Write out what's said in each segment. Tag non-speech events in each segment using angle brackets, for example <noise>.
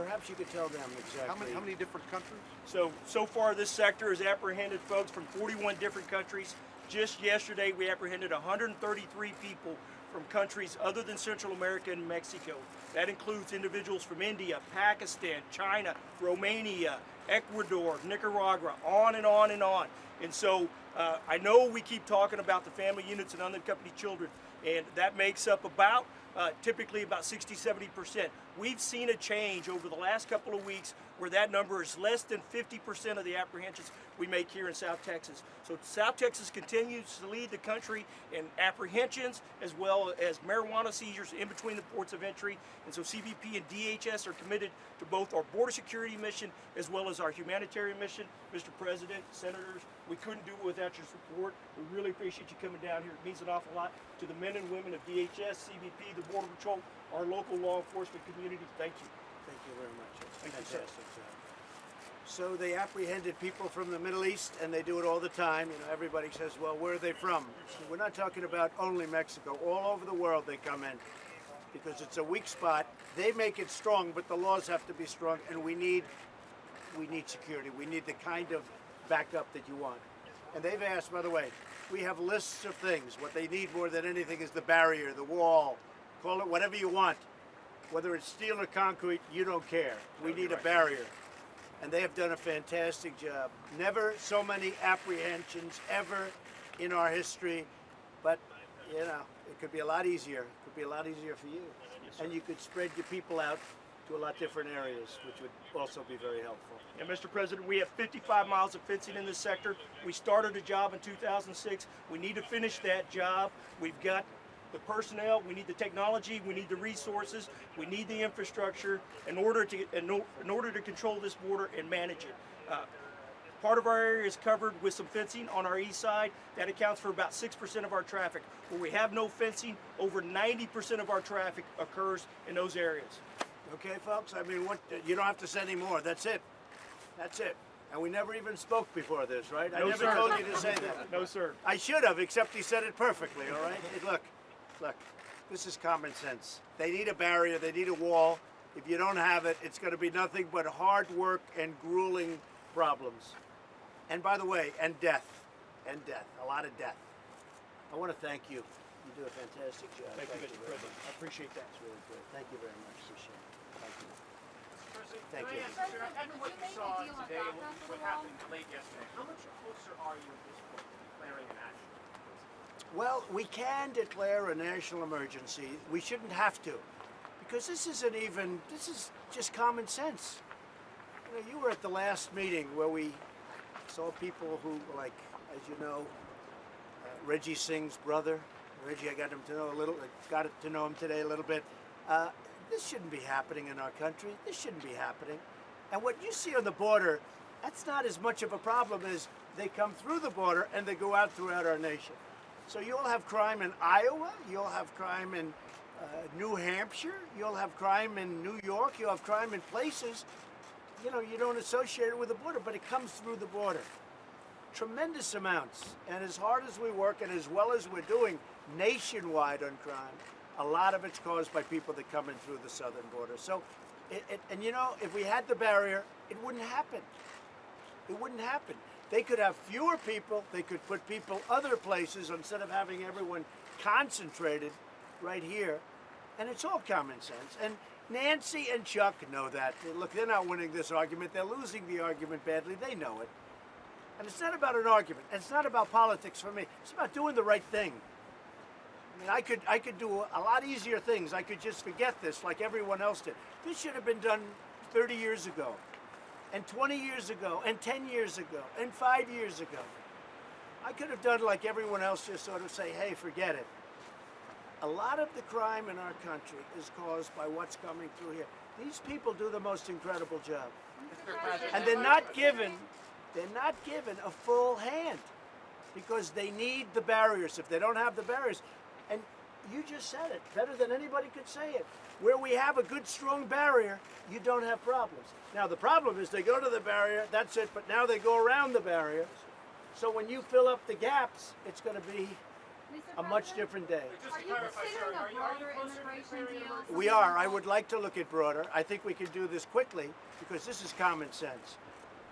perhaps you could tell them exactly. How many, how many different countries? So, so far this sector has apprehended folks from 41 different countries. Just yesterday we apprehended 133 people from countries other than Central America and Mexico. That includes individuals from India, Pakistan, China, Romania, Ecuador, Nicaragua, on and on and on. And so uh, I know we keep talking about the family units and unaccompanied children, and that makes up about uh, typically about 60, 70%. We've seen a change over the last couple of weeks where that number is less than 50% of the apprehensions we make here in South Texas. So South Texas continues to lead the country in apprehensions as well as marijuana seizures in between the ports of entry. And so CBP and DHS are committed to both our border security mission as well as our humanitarian mission. Mr. President, Senators, we couldn't do it without your support. We really appreciate you coming down here. It means an awful lot to the men and women of DHS, CBP, the Border Patrol, our local law enforcement community. Thank you. Thank you very much. It's Thank you, sir. fantastic job. So they apprehended people from the Middle East, and they do it all the time. You know, everybody says, "Well, where are they from?" We're not talking about only Mexico. All over the world they come in because it's a weak spot. They make it strong, but the laws have to be strong, and we need we need security. We need the kind of backup that you want. And they've asked, by the way, we have lists of things. What they need more than anything is the barrier, the wall, call it whatever you want. Whether it's steel or concrete, you don't care. We need a barrier. And they have done a fantastic job. Never so many apprehensions ever in our history, but you know, it could be a lot easier. It could be a lot easier for you. and you could spread your people out to a lot different areas, which would also be very helpful. And Mr. President, we have 55 miles of fencing in this sector. We started a job in 2006. We need to finish that job. We've got the personnel, we need the technology, we need the resources, we need the infrastructure in order to in, in order to control this border and manage it. Uh, Part of our area is covered with some fencing on our east side. That accounts for about 6% of our traffic. Where we have no fencing, over 90% of our traffic occurs in those areas. Okay, folks? I mean, what? You don't have to say any more. That's it. That's it. And we never even spoke before this, right? No, I never sir. told you to say that. No, sir. I should have, except he said it perfectly, all right? Look, look, this is common sense. They need a barrier, they need a wall. If you don't have it, it's going to be nothing but hard work and grueling problems. And by the way, and death. And death. A lot of death. I want to thank you. You do a fantastic job. Thank you, Mr. President. I appreciate that. It's really good. Thank you very much. Appreciate it. Thank you. Thank you. I ask, President, sir, after what you you make a saw today what, for what the happened late yesterday, how much closer are you at this point to declaring an action? Well, we can declare a national emergency. We shouldn't have to, because this isn't even, this is just common sense. You know, you were at the last meeting where we saw people who, like, as you know, uh, Reggie Singh's brother. Reggie, I got him to know a little, got to know him today a little bit. Uh, this shouldn't be happening in our country. This shouldn't be happening. And what you see on the border, that's not as much of a problem as they come through the border and they go out throughout our nation. So you'll have crime in Iowa, you'll have crime in uh, New Hampshire, you'll have crime in New York, you'll have crime in places, you know, you don't associate it with the border, but it comes through the border. Tremendous amounts. And as hard as we work and as well as we're doing nationwide on crime, a lot of it's caused by people that come in through the southern border. So, it, it, and you know, if we had the barrier, it wouldn't happen. It wouldn't happen. They could have fewer people. They could put people other places instead of having everyone concentrated right here. And it's all common sense. And Nancy and Chuck know that. Look, they're not winning this argument. They're losing the argument badly. They know it. And it's not about an argument. It's not about politics for me. It's about doing the right thing. I mean, I could, I could do a lot easier things. I could just forget this like everyone else did. This should have been done 30 years ago and 20 years ago, and 10 years ago, and five years ago. I could have done like everyone else, just sort of say, hey, forget it. A lot of the crime in our country is caused by what's coming through here. These people do the most incredible job. <laughs> And they're not given, they're not given a full hand because they need the barriers. If they don't have the barriers, you just said it better than anybody could say it. Where we have a good, strong barrier, you don't have problems. Now, the problem is they go to the barrier, that's it, but now they go around the barrier. So when you fill up the gaps, it's going to be a much different day. Are you considering a are you, are you broader closer immigration deal? We are. I would like to look at broader. I think we can do this quickly because this is common sense.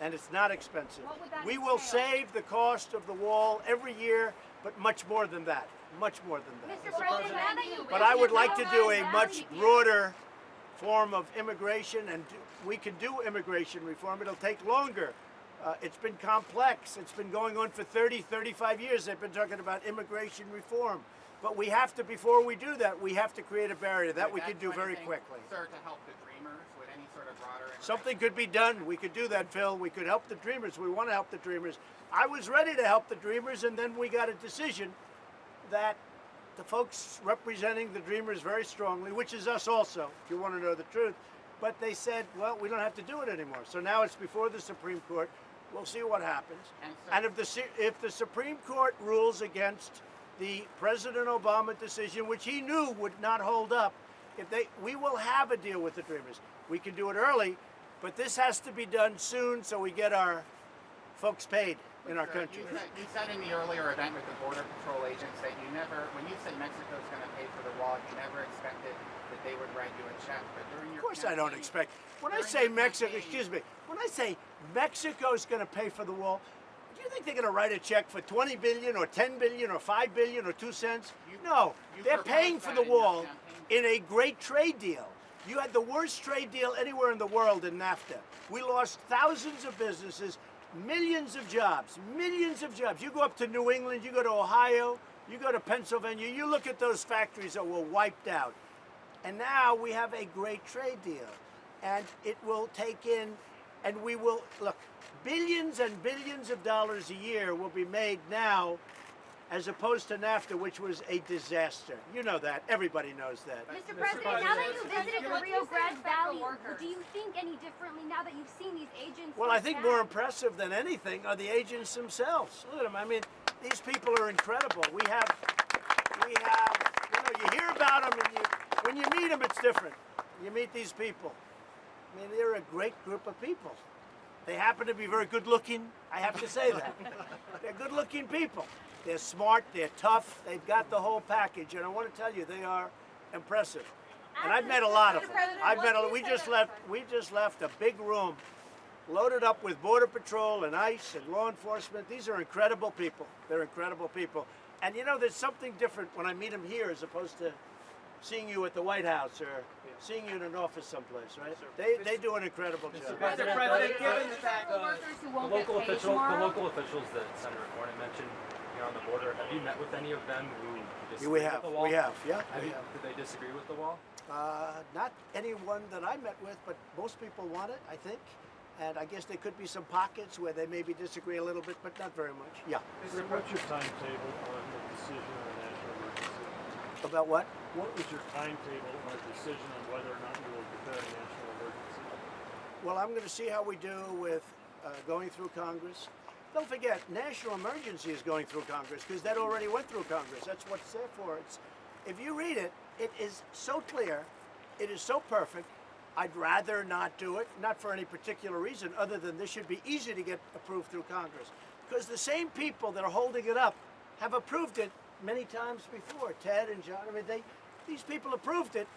And it's not expensive. What would that we will entail? save the cost of the wall every year, but much more than that. Much more than that. Mr. President, now that you But I would like to do a much broader form of immigration, and do- we can do immigration reform. It'll take longer. Uh, it's been complex. It's been going on for 30, 35 years. They've been talking about immigration reform. But we have to, before we do that, we have to create a barrier. That we Would can do very anything, quickly. Sir, to help the dreamers with any sort of broader Something could be done. We could do that, Phil. We could help the dreamers. We want to help the dreamers. I was ready to help the dreamers, and then we got a decision that the folks representing the dreamers very strongly, which is us also, if you want to know the truth, but they said, well, we don't have to do it anymore. So now it's before the Supreme Court. We'll see what happens. And so- And if the if the Supreme Court rules against the President Obama decision, which he knew would not hold up, if they we will have a deal with the Dreamers. We can do it early, but this has to be done soon so we get our folks paid in our Sir, country. You said, you said in the earlier event with the Border Patrol agents that you never, when you said Mexico's going to pay for the wall, you never expected that they would write you a check. But during your Of course, I don't expect. When I say Mexico, campaign- excuse me, when I say Mexico's going to pay for the wall, do you think they're going to write a check for 20 billion or 10 billion or 5 billion or 2 cents? You- No, you they're paying for the wall in a great trade deal. You had the worst trade deal anywhere in the world in NAFTA. We lost thousands of businesses, millions of jobs, millions of jobs. You go up to New England, you go to Ohio, you go to Pennsylvania, you look at those factories that were wiped out. And now we have a great trade deal. And it will take in, and we will, look, billions and billions of dollars a year will be made now as opposed to NAFTA, which was a disaster. You know that. Everybody knows that. Mr. Mr. President, now that you President, visited the Rio Grande Valley, do you think any differently now that you've seen these agents? Well, I think more impressive than anything are the agents themselves. Look at them. I mean, these people are incredible. We have, we have, you know, you hear about them and you, when you meet them, it's different. You meet these people. I mean, they're a great group of people. They happen to be very good looking. I have to say that. <laughs> they're good looking people. They're smart, they're tough, they've got the whole package. And I want to tell you, they are impressive. And I've met a lot of them. I've met a, we just left we just left a big room loaded up with border patrol and ICE and law enforcement. These are incredible people. They're incredible people. And you know, there's something different when I meet them here as opposed to seeing you at the White House or seeing you in an office someplace, right? They, they do an incredible job. Mr. President, President, given given the the fact fact the workers who The won't local get official, the local officials that Senator Cornyn mentioned here on the border, have you met with any of them who disagree we with have. the wall? We have. Yeah. Have we you, have. did they disagree with the wall? Uh, not anyone that I met with, but most people want it, I think. And I guess there could be some pockets where they maybe disagree a little bit, but not very much. Yeah. Sir, what's your timetable on the decision on a national emergency? About what? What was your timetable on a decision on whether or not you will declare a national emergency? Well, I'm going to see how we do with uh, going through Congress. Don't forget, national emergency is going through Congress because that already went through Congress. That's what's there for. It's, if you read it, it is so clear, it is so perfect. I'd rather not do it, not for any particular reason other than this should be easy to get approved through Congress. Because the same people that are holding it up have approved it many times before. Ted and John, I mean, they, these people approved it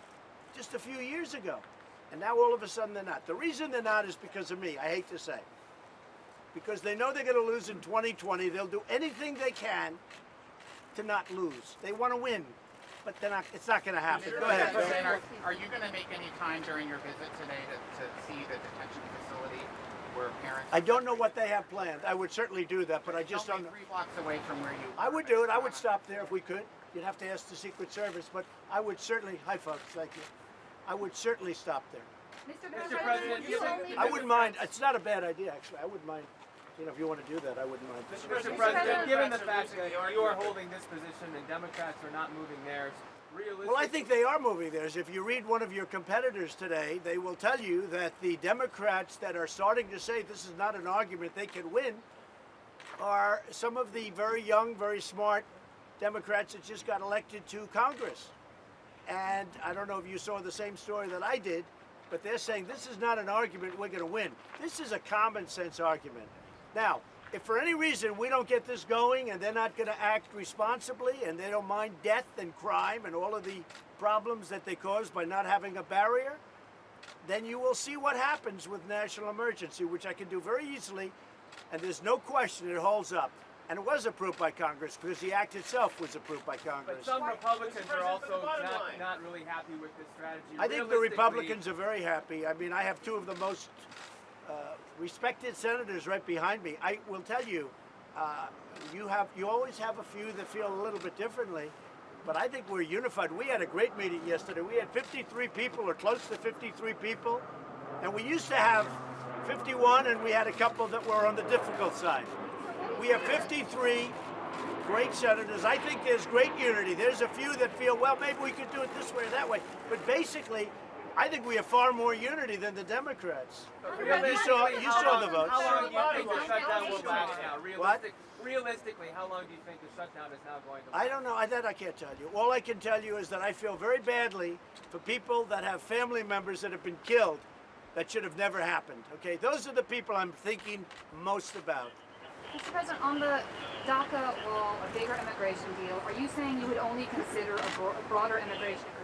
just a few years ago. And now all of a sudden they're not. The reason they're not is because of me, I hate to say. Because they know they're going to lose in 2020. They'll do anything they can to not lose. They want to win, but they're not, it's not going to happen. Mr. Go ahead. President, are, are you going to make any time during your visit today to, to see the detention facility where parents? I don't know what they have planned. I would certainly do that, but I just don't know. three blocks away from where you. I would do it. I would stop there if we could. You'd have to ask the Secret Service, but I would certainly, hi folks, thank you. I would certainly stop there. Mr. President, President, you given- only I wouldn't mind. It's not a bad idea, actually. I wouldn't mind. You know, if you want to do that, I wouldn't mind. Mr. Mr. President, President, given the fact that losing you are holding this position and Democrats are not moving theirs, realistically. Well, I think they are moving theirs. If you read one of your competitors today, they will tell you that the Democrats that are starting to say this is not an argument they can win are some of the very young, very smart Democrats that just got elected to Congress. And I don't know if you saw the same story that I did, but they're saying this is not an argument we're going to win. This is a common sense argument. Now, if for any reason we don't get this going and they're not going to act responsibly and they don't mind death and crime and all of the problems that they cause by not having a barrier, then you will see what happens with national emergency, which I can do very easily, and there's no question it holds up. And it was approved by Congress because the act itself was approved by Congress. But Congress. some Republicans are also not, not really happy with this strategy. I think the Republicans are very happy. I mean, I have two of the most uh, respected senators right behind me. I will tell you, uh, you have you always have a few that feel a little bit differently, but I think we're unified. We had a great meeting yesterday. We had 53 people, or close to 53 people, and we used to have 51, and we had a couple that were on the difficult side. We have 53 great senators. I think there's great unity. There's a few that feel, well, maybe we could do it this way or that way. But basically, I think we have far more unity than the Democrats. You saw, you saw long- the votes. How long do you think the shutdown will last now? What? Realistic, realistically, how long do you think the shutdown is now going to last? I don't know. I, that I can't tell you. All I can tell you is that I feel very badly for people that have family members that have been killed that should have never happened. Okay, those are the people I'm thinking most about. Mr. President, on the DACA wall, a bigger immigration deal, are you saying you would only consider a, bro- a broader immigration agreement after?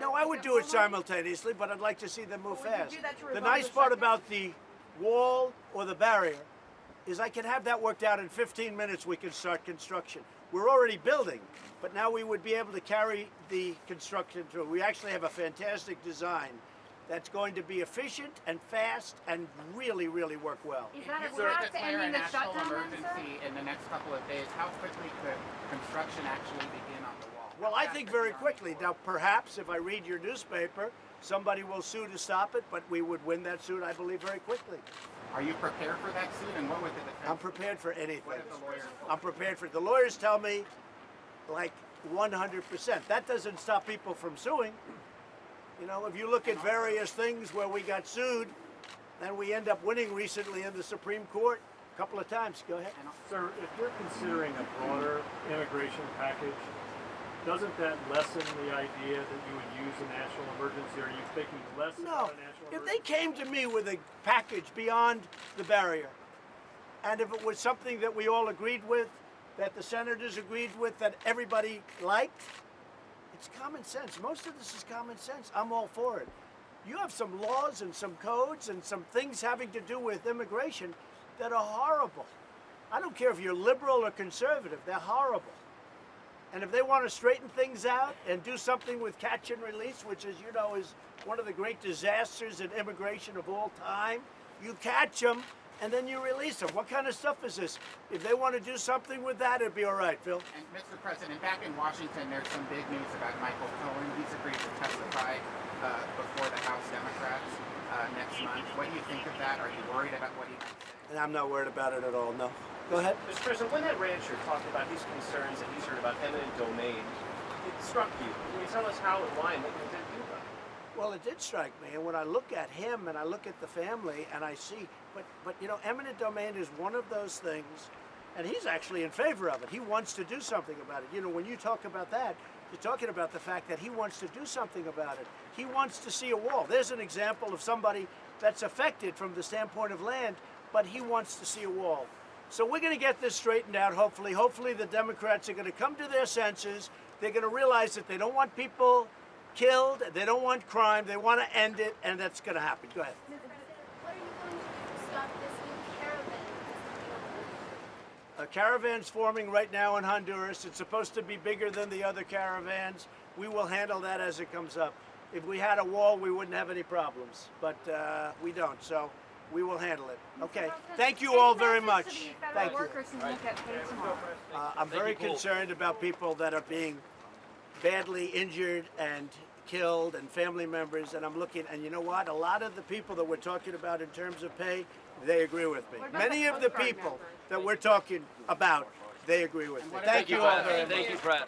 No, I would do it simultaneously, but I'd like to see them move Well, would you fast. do that to The nice part shutdown? about the wall or the barrier is I can have that worked out in 15 minutes. We can start construction. We're already building, but now we would be able to carry the construction through. We actually have a fantastic design that's going to be efficient and fast and really, really work well. Is that If a you were to path to declare a ending the national shutdown then, emergency in the next couple of days, how quickly could construction actually begin on the wall? Well, I think very quickly. work? Now, perhaps if I read your newspaper, somebody will sue to stop it, but we would win that suit, I believe, very quickly. Are you prepared for that suit, and what would the defense? I'm prepared for anything. What if the lawyers? I'm prepared for it. The lawyers tell me like 100%. That doesn't stop people from suing. You know, if you look at various things where we got sued, then we end up winning recently in the Supreme Court a couple of times. Go ahead. Sir, if you're considering a broader immigration package, doesn't that lessen the idea that you would use a national emergency? Are you thinking less No, about a national if emergency? they came to me with a package beyond the barrier, and if it was something that we all agreed with, that the senators agreed with, that everybody liked, it's common sense. Most of this is common sense. I'm all for it. You have some laws and some codes and some things having to do with immigration that are horrible. I don't care if you're liberal or conservative, they're horrible. And if they want to straighten things out and do something with catch and release, which, as you know, is one of the great disasters in immigration of all time, you catch them and then you release them. What kind of stuff is this? If they want to do something with that, it'd be all right, Phil. And Mr. President, back in Washington, there's some big news about Michael Cohen. He's agreed to testify uh, before the House Democrats uh, next month. What do you think of that? Are you worried about what he might say? And I'm not worried about it at all. No. Go ahead. Mr. President, when that rancher talked about his concerns that he's heard about eminent domain, it struck you. Can you tell us how and why and what you to do about it? Well, it did strike me, and when I look at him and I look at the family, and I see, but but you know, eminent domain is one of those things, and he's actually in favor of it. He wants to do something about it. You know, when you talk about that, you're talking about the fact that he wants to do something about it. He wants to see a wall. There's an example of somebody that's affected from the standpoint of land, but he wants to see a wall. So we're going to get this straightened out. Hopefully, hopefully the Democrats are going to come to their senses. They're going to realize that they don't want people killed. They don't want crime. They want to end it, and that's going to happen. Go ahead. Mr. President, what are you going to do to stop this new caravan that's? A caravan's forming right now in Honduras. It's supposed to be bigger than the other caravans. We will handle that as it comes up. If we had a wall, we wouldn't have any problems, but uh, we don't. So we will handle it. Okay. Thank you all very much. message to the Thank you. workers who won't get paid tomorrow? Uh, I'm very concerned about people that are being badly injured and killed and family members and I'm looking and you know what a lot of the people that we're talking about in terms of pay they agree with me many of the people that we're talking about they agree with me thank you all very much Thank you, Brad.